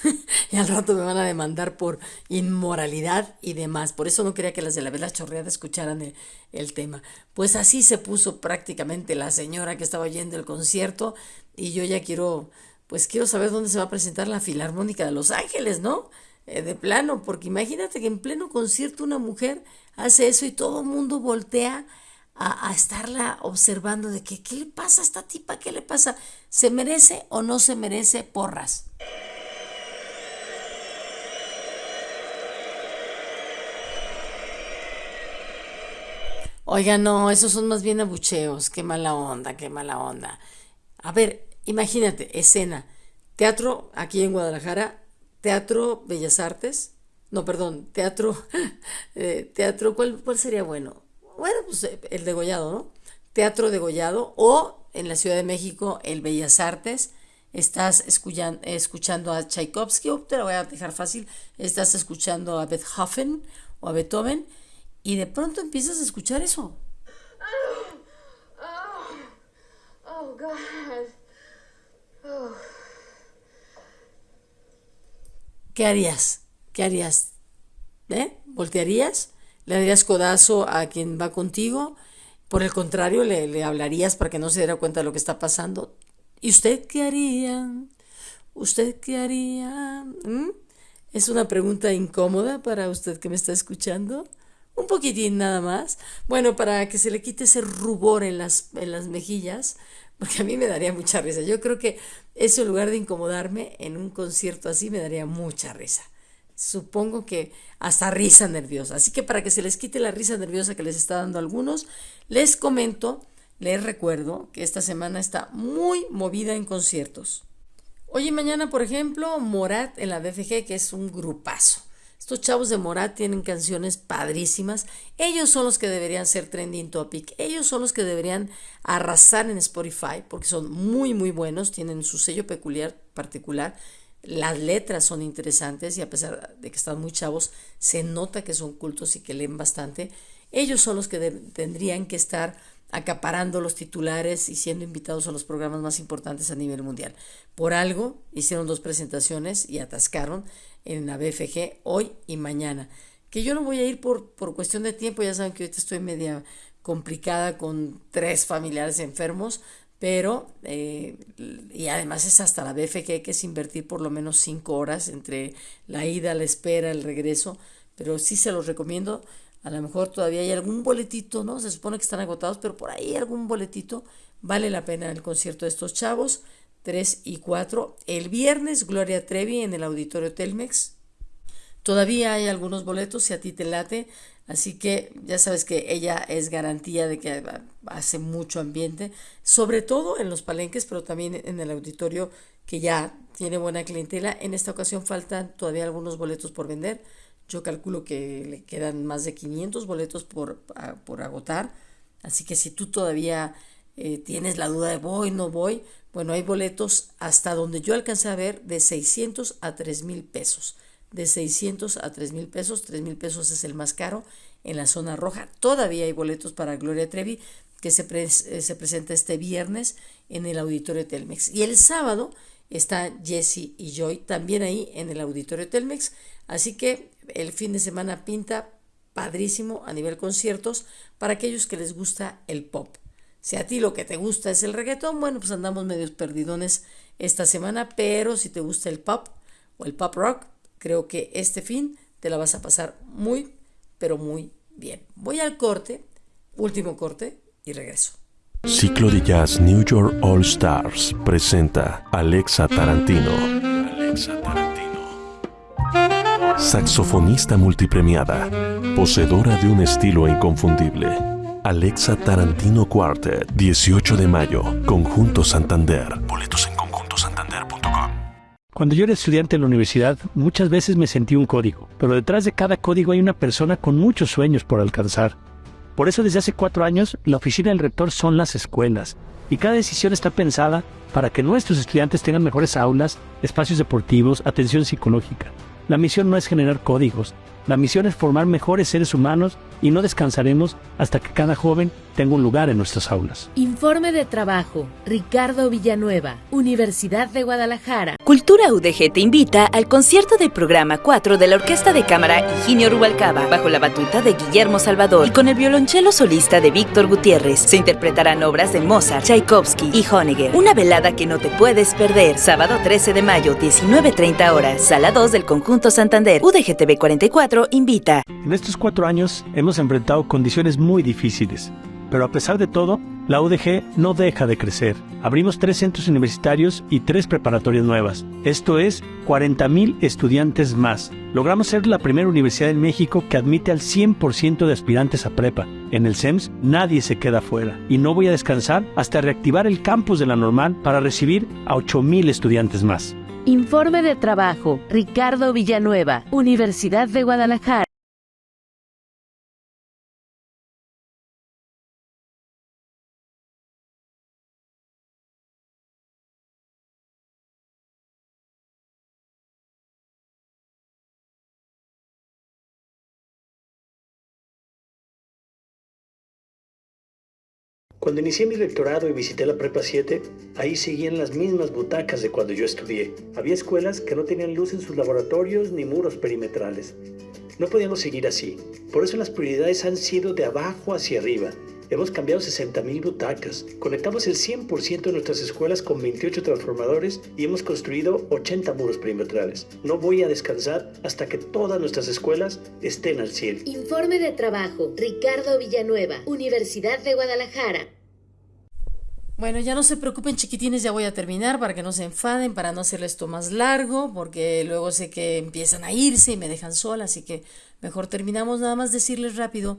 y al rato me van a demandar por inmoralidad y demás. Por eso no quería que las de la vela chorreada escucharan el, el, tema. Pues así se puso prácticamente la señora que estaba oyendo el concierto y yo ya quiero, pues quiero saber dónde se va a presentar la Filarmónica de Los Ángeles, ¿no? Eh, de plano, porque imagínate que en pleno concierto una mujer hace eso y todo el mundo voltea a, estarla observando de que, ¿qué le pasa a esta tipa? ¿Qué le pasa? ¿Se merece o no se merece porras? Oiga, no, esos son más bien abucheos. Qué mala onda, qué mala onda. A ver, imagínate, escena. Teatro aquí en Guadalajara, Teatro Bellas Artes. No, perdón, teatro. Eh, teatro, ¿cuál, ¿cuál sería bueno? Bueno, pues eh, el degollado, ¿no? Teatro degollado o en la Ciudad de México el Bellas Artes. Estás escuchando a Tchaikovsky, o te lo voy a dejar fácil, estás escuchando a Beethoven o a Beethoven y de pronto empiezas a escuchar eso. Oh, oh, oh God. Oh. ¿Qué harías? ¿Qué harías? ¿Eh? ¿Voltearías? Le darías codazo a quien va contigo, por el contrario, le, hablarías para que no se diera cuenta de lo que está pasando. ¿Y usted qué haría? ¿Usted qué haría? ¿Mm? Es una pregunta incómoda para usted que me está escuchando. Un poquitín nada más. Bueno, para que se le quite ese rubor en las, en las mejillas, porque a mí me daría mucha risa. Yo creo que eso en lugar de incomodarme en un concierto así, me daría mucha risa supongo que hasta risa nerviosa. Así que para que se les quite la risa nerviosa que les está dando a algunos, les comento, les recuerdo que esta semana está muy movida en conciertos. Hoy y mañana, por ejemplo, Morat en la BFG, que es un grupazo. Estos chavos de Morat tienen canciones padrísimas. Ellos son los que deberían ser trending topic. Ellos son los que deberían arrasar en Spotify porque son muy, muy buenos. Tienen su sello peculiar, particular. Las letras son interesantes y a pesar de que están muy chavos, se nota que son cultos y que leen bastante. Ellos son los que tendrían que estar acaparando los titulares y siendo invitados a los programas más importantes a nivel mundial. Por algo hicieron dos presentaciones y atascaron en la BFG hoy y mañana. Que yo no voy a ir por, por cuestión de tiempo, ya saben que ahorita estoy media complicada con tres familiares enfermos, pero eh, y además es hasta la BFG que es invertir por lo menos cinco horas entre la ida, la espera, el regreso, pero sí se los recomiendo. A lo mejor todavía hay algún boletito, ¿no? Se supone que están agotados, pero por ahí algún boletito vale la pena el concierto de estos chavos. 3 y 4. El viernes, Gloria Trevi en el Auditorio Telmex. Todavía hay algunos boletos si a ti te late. Así que ya sabes que ella es garantía de que hace mucho ambiente, sobre todo en los palenques, pero también en el auditorio que ya tiene buena clientela. En esta ocasión faltan todavía algunos boletos por vender. Yo calculo que le quedan más de 500 boletos por, por agotar. Así que si tú todavía eh, tienes la duda de voy, no voy, bueno, hay boletos hasta donde yo alcancé a ver de 600 a 3 mil pesos de 600 a 3 mil pesos. 3 mil pesos es el más caro en la zona roja. Todavía hay boletos para Gloria Trevi que se, eh, se presenta este viernes en el Auditorio Telmex. Y el sábado está Jesse y Joy también ahí en el Auditorio Telmex. Así que el fin de semana pinta padrísimo a nivel conciertos para aquellos que les gusta el pop. Si a ti lo que te gusta es el reggaetón, bueno, pues andamos medios perdidones esta semana, pero si te gusta el pop o el pop rock, Creo que este fin te la vas a pasar muy, pero muy bien. Voy al corte, último corte, y regreso. Ciclo de Jazz New York All Stars presenta Alexa Tarantino. Alexa Tarantino. Saxofonista multipremiada, poseedora de un estilo inconfundible. Alexa Tarantino Quartet, 18 de mayo, Conjunto Santander. Boletos en. Cuando yo era estudiante en la universidad, muchas veces me sentí un código, pero detrás de cada código hay una persona con muchos sueños por alcanzar. Por eso desde hace cuatro años, la oficina del rector son las escuelas, y cada decisión está pensada para que nuestros estudiantes tengan mejores aulas, espacios deportivos, atención psicológica. La misión no es generar códigos, la misión es formar mejores seres humanos y no descansaremos hasta que cada joven tenga un lugar en nuestras aulas. Informe de trabajo. Ricardo Villanueva, Universidad de Guadalajara. Cultura UDG te invita al concierto del programa 4 de la Orquesta de Cámara Higinio Rubalcaba, bajo la batuta de Guillermo Salvador y con el violonchelo solista de Víctor Gutiérrez. Se interpretarán obras de Mozart, Tchaikovsky y Honegger. Una velada que no te puedes perder. Sábado 13 de mayo, 19.30 horas. Sala 2 del Conjunto Santander. UDGTV 44 invita. En estos cuatro años hemos enfrentado condiciones muy difíciles, pero a pesar de todo, la UDG no deja de crecer. Abrimos tres centros universitarios y tres preparatorias nuevas. Esto es 40.000 estudiantes más. Logramos ser la primera universidad en México que admite al 100% de aspirantes a prepa. En el SEMS nadie se queda fuera y no voy a descansar hasta reactivar el campus de la normal para recibir a 8.000 estudiantes más. Informe de trabajo. Ricardo Villanueva, Universidad de Guadalajara. Cuando inicié mi doctorado y visité la Prepa 7, ahí seguían las mismas butacas de cuando yo estudié. Había escuelas que no tenían luz en sus laboratorios ni muros perimetrales. No podíamos seguir así. Por eso las prioridades han sido de abajo hacia arriba. Hemos cambiado 60.000 butacas, conectamos el 100% de nuestras escuelas con 28 transformadores y hemos construido 80 muros perimetrales. No voy a descansar hasta que todas nuestras escuelas estén al 100. Informe de trabajo. Ricardo Villanueva, Universidad de Guadalajara. Bueno, ya no se preocupen chiquitines, ya voy a terminar para que no se enfaden, para no hacerles esto más largo, porque luego sé que empiezan a irse y me dejan sola, así que mejor terminamos nada más decirles rápido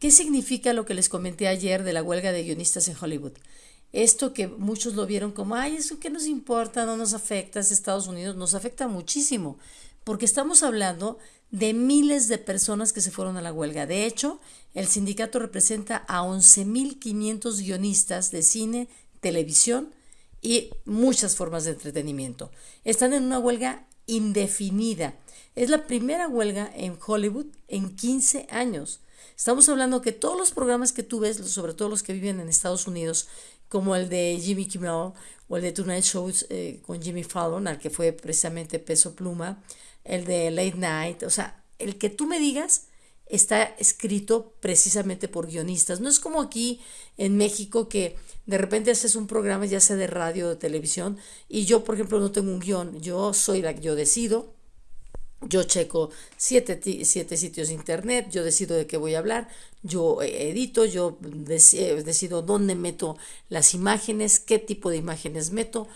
qué significa lo que les comenté ayer de la huelga de guionistas en Hollywood. Esto que muchos lo vieron como, ay, eso que nos importa, no nos afecta, es Estados Unidos, nos afecta muchísimo, porque estamos hablando de miles de personas que se fueron a la huelga. De hecho, el sindicato representa a 11.500 guionistas de cine, televisión y muchas formas de entretenimiento. Están en una huelga indefinida. Es la primera huelga en Hollywood en 15 años. Estamos hablando que todos los programas que tú ves, sobre todo los que viven en Estados Unidos, como el de Jimmy Kimmel o el de Tonight Show eh, con Jimmy Fallon, al que fue precisamente Peso Pluma, el de Late Night, o sea, el que tú me digas está escrito precisamente por guionistas. No es como aquí en México que de repente haces un programa ya sea de radio o de televisión y yo, por ejemplo, no tengo un guion. Yo soy la que yo decido. Yo checo siete, siete sitios de internet, yo decido de qué voy a hablar, yo edito, yo decido dónde meto las imágenes, qué tipo de imágenes meto,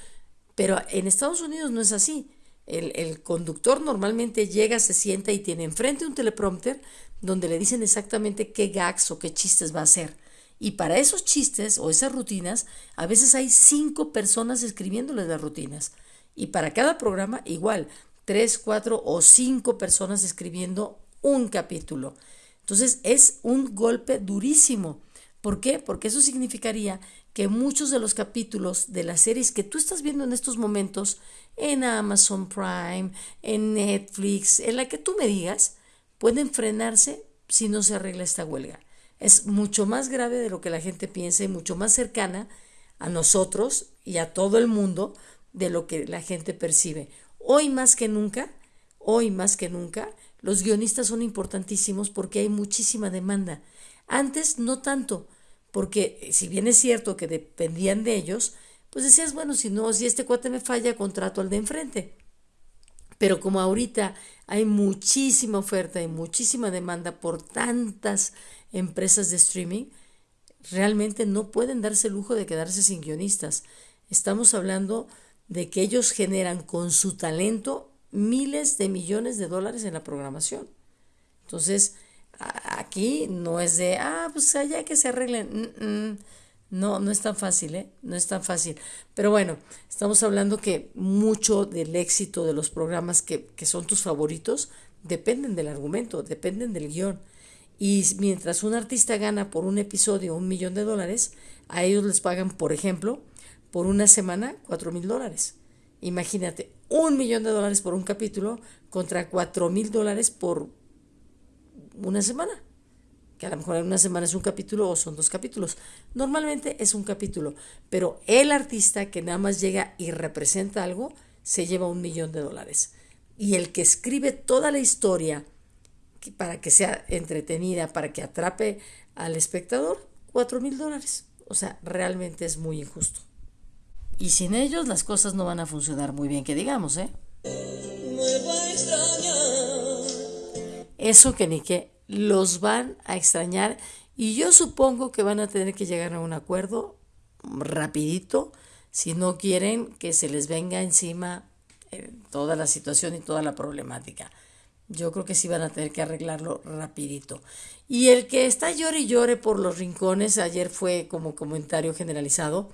pero en Estados Unidos no es así. El, el, conductor normalmente llega, se sienta y tiene enfrente un teleprompter donde le dicen exactamente qué gags o qué chistes va a hacer. Y para esos chistes o esas rutinas, a veces hay cinco personas escribiéndoles las rutinas. Y para cada programa, igual, tres, cuatro o cinco personas escribiendo un capítulo. Entonces es un golpe durísimo. ¿Por qué? Porque eso significaría que muchos de los capítulos de las series que tú estás viendo en estos momentos en Amazon Prime, en Netflix, en la que tú me digas, pueden frenarse si no se arregla esta huelga. Es mucho más grave de lo que la gente piensa y mucho más cercana a nosotros y a todo el mundo de lo que la gente percibe. Hoy más que nunca, hoy más que nunca, los guionistas son importantísimos porque hay muchísima demanda. Antes no tanto, porque si bien es cierto que dependían de ellos, pues decías, bueno, si no, si este cuate me falla, contrato al de enfrente. Pero como ahorita hay muchísima oferta y muchísima demanda por tantas empresas de streaming, realmente no pueden darse el lujo de quedarse sin guionistas. Estamos hablando de que ellos generan con su talento miles de millones de dólares en la programación. Entonces, aquí no es de, ah, pues allá que se arreglen. No, no es tan fácil, ¿eh? No es tan fácil. Pero bueno, estamos hablando que mucho del éxito de los programas que, que son tus favoritos dependen del argumento, dependen del guion. Y mientras un artista gana por un episodio un millón de dólares, a ellos les pagan, por ejemplo, por una semana cuatro mil dólares. Imagínate, un millón de dólares por un capítulo contra cuatro mil dólares por una semana. Que a lo mejor en una semana es un capítulo o son dos capítulos. Normalmente es un capítulo, pero el artista que nada más llega y representa algo se lleva un millón de dólares. Y el que escribe toda la historia para que sea entretenida, para que atrape al espectador, cuatro mil dólares. O sea, realmente es muy injusto. Y sin ellos las cosas no van a funcionar muy bien, que digamos, ¿eh? Eso que ni que los van a extrañar y yo supongo que van a tener que llegar a un acuerdo rapidito si no quieren que se les venga encima eh, toda la situación y toda la problemática. Yo creo que sí van a tener que arreglarlo rapidito. Y el que está llore y llore por los rincones, ayer fue como comentario generalizado,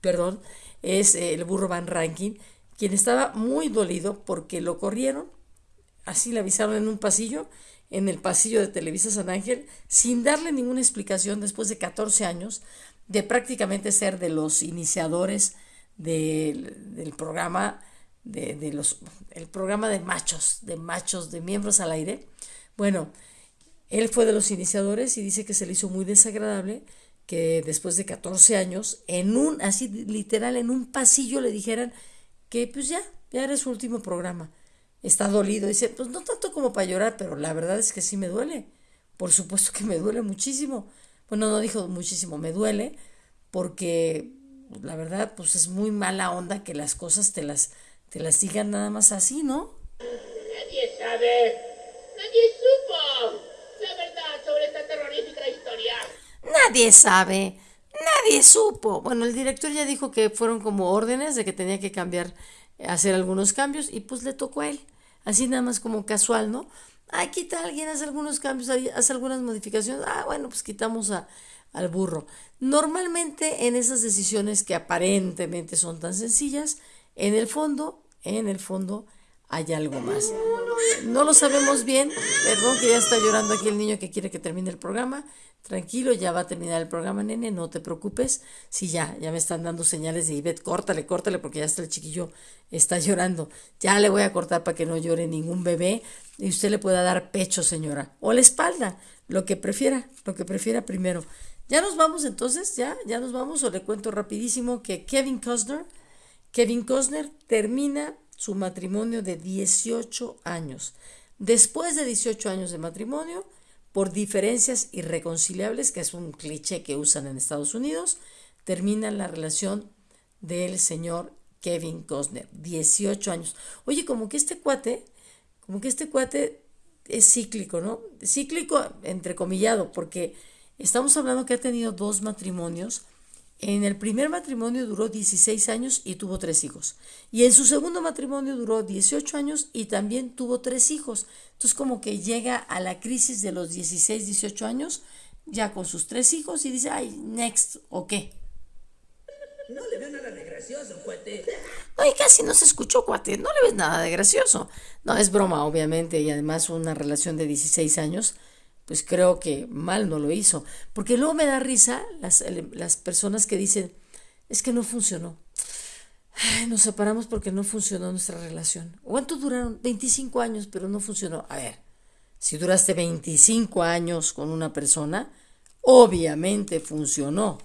perdón, es el burro Van Ranking, quien estaba muy dolido porque lo corrieron, así le avisaron en un pasillo, en el pasillo de Televisa San Ángel, sin darle ninguna explicación después de 14 años de prácticamente ser de los iniciadores del, del programa de, de, los el programa de machos, de machos, de miembros al aire. Bueno, él fue de los iniciadores y dice que se le hizo muy desagradable que después de 14 años, en un, así literal, en un pasillo le dijeran que pues ya, ya era su último programa. Está dolido, dice, pues no tanto como para llorar, pero la verdad es que sí me duele. Por supuesto que me duele muchísimo. Bueno, no dijo muchísimo, me duele, porque la verdad, pues es muy mala onda que las cosas te las, te las digan nada más así, ¿no? Nadie sabe, nadie supo la verdad sobre esta terrorífica historia. Nadie sabe, nadie supo. Bueno, el director ya dijo que fueron como órdenes de que tenía que cambiar, hacer algunos cambios y pues le tocó a él. Así nada más como casual, ¿no? Ah, quita alguien, hace algunos cambios, hace algunas modificaciones. Ah, bueno, pues quitamos a, al burro. Normalmente en esas decisiones que aparentemente son tan sencillas, en el fondo, en el fondo hay algo más. No lo sabemos bien, perdón que ya está llorando aquí el niño que quiere que termine el programa. Tranquilo, ya va a terminar el programa, nene, no te preocupes. Sí, ya, ya me están dando señales de Ivette, córtale, córtale, porque ya está el chiquillo, está llorando. Ya le voy a cortar para que no llore ningún bebé y usted le pueda dar pecho, señora, o la espalda, lo que prefiera, lo que prefiera primero. Ya nos vamos entonces, ya, ya nos vamos, o le cuento rapidísimo que Kevin Costner, Kevin Costner termina su matrimonio de 18 años. Después de 18 años de matrimonio, por diferencias irreconciliables, que es un cliché que usan en Estados Unidos, termina la relación del señor Kevin Costner, 18 años. Oye, como que este cuate, como que este cuate es cíclico, ¿no? Cíclico entrecomillado, porque estamos hablando que ha tenido dos matrimonios en el primer matrimonio duró 16 años y tuvo tres hijos. Y en su segundo matrimonio duró 18 años y también tuvo tres hijos. Entonces como que llega a la crisis de los 16, 18 años ya con sus tres hijos y dice, ay, next, ¿o qué? No le veo nada de gracioso, cuate. Ay, casi no se escuchó, cuate. No le ves nada de gracioso. No, es broma, obviamente, y además una relación de 16 años pues creo que mal no lo hizo. Porque luego me da risa las, las personas que dicen, es que no funcionó. nos separamos porque no funcionó nuestra relación. ¿Cuánto duraron? 25 años, pero no funcionó. A ver, si duraste 25 años con una persona, obviamente funcionó.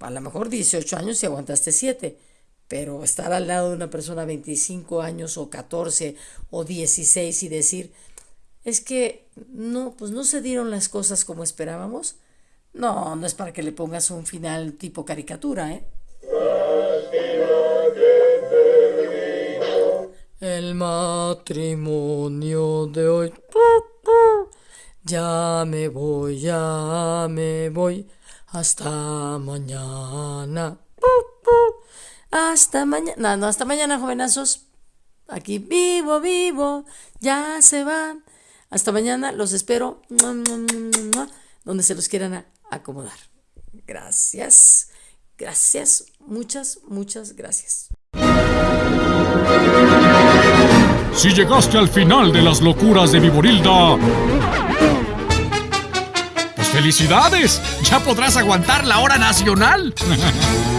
A lo mejor 18 años y aguantaste 7, pero estar al lado de una persona 25 años o 14 o 16 y decir, es que no, pues no se dieron las cosas como esperábamos. No, no es para que le pongas un final tipo caricatura, ¿eh? El matrimonio de hoy. Ya me voy, ya me voy. Hasta mañana. Hasta mañana. No, no, hasta mañana, jovenazos. Aquí vivo, vivo. Ya se van. Hasta mañana. Los espero. Donde se los quieran acomodar. Gracias. Gracias. Muchas, muchas gracias. Si llegaste al final de las locuras de Viborilda, pues felicidades, ya podrás aguantar la hora nacional.